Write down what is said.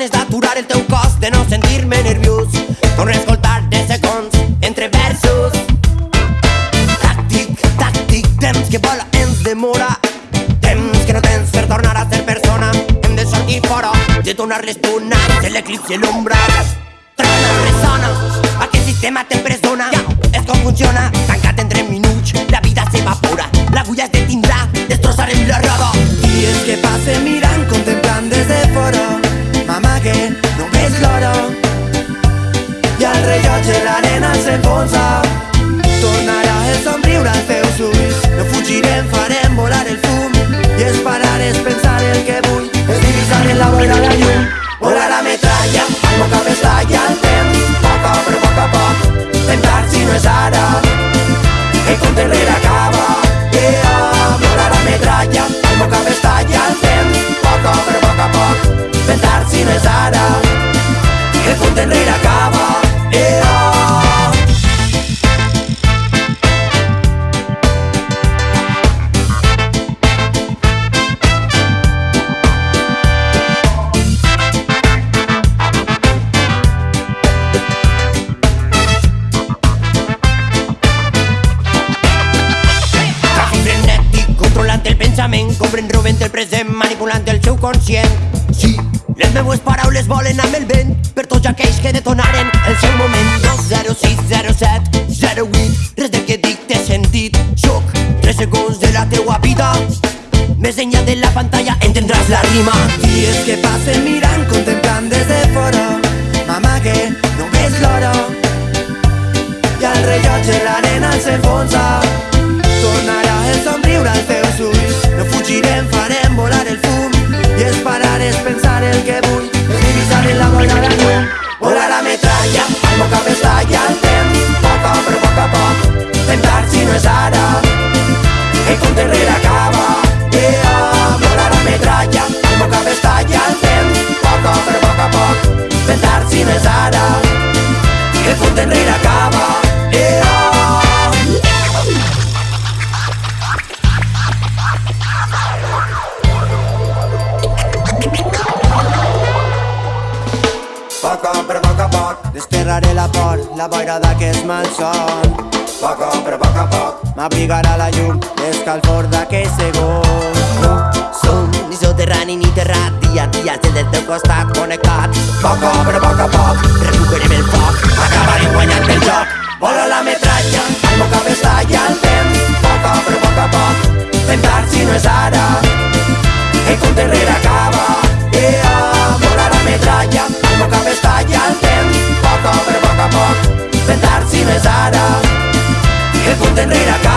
ganes d'aturar el teu cos, de no sentir-me nerviós. Torno a escoltar de segons entre versos. Tàctic, tàctic, temps que vola ens demora. Temps que no tens per tornar a ser persona. Hem de sortir fora, de donar les tunes, de l'eclipse i l'ombra. Trona, ressona, aquest sistema t'empresona. Ja, és com funciona, tancat entre minuts, la vida s'evapora. L'agulla es detindrà, l'arena s'enfonsa Tornarà el somriure als teus ulls No fugirem, farem volar el fum I és parar, és pensar el que vull És divisar en la boira la llum Volar la metralla, el meu cap estalla el temps Poc a però poc a poc Tentar si no és ara. El compte enrere acaba. Yeah, volar la metralla El meu cap estalla el temps Poc a però poc a poc Tentar si no és ara. El compte enrere pensament, cobrent, robent el present, manipulant el seu conscient. Sí, les meues paraules volen amb el vent per tots aquells que detonaren el seu moment. 20607 08, res del que dic té sentit. Soc 3 segons de la teua vida. Més enllà de la pantalla entendràs la rima. Dies que passen mirant, contemplant des de fora M'amague, no ves l'hora I el rellotge l'arena s'enfonsa Tornarà el somriure als teus ulls No fugirem, farem volar el fum I és parar, és pensar el que vull És divisar en la boira la llum Volar la metralla, el meu cap estalla el temps Poc a però poc a poc Tentar si no és ara el compte enrere Desterraré la por, la boira d'aquest malson Poc però poc a poc M'abrigarà la llum, l'escalfor d'aquell segon No som ni soterrani ni terrat, dia a dia estem del teu costat connectat. Poc però a però poc a poc Tentar si no és ara El enrere acaba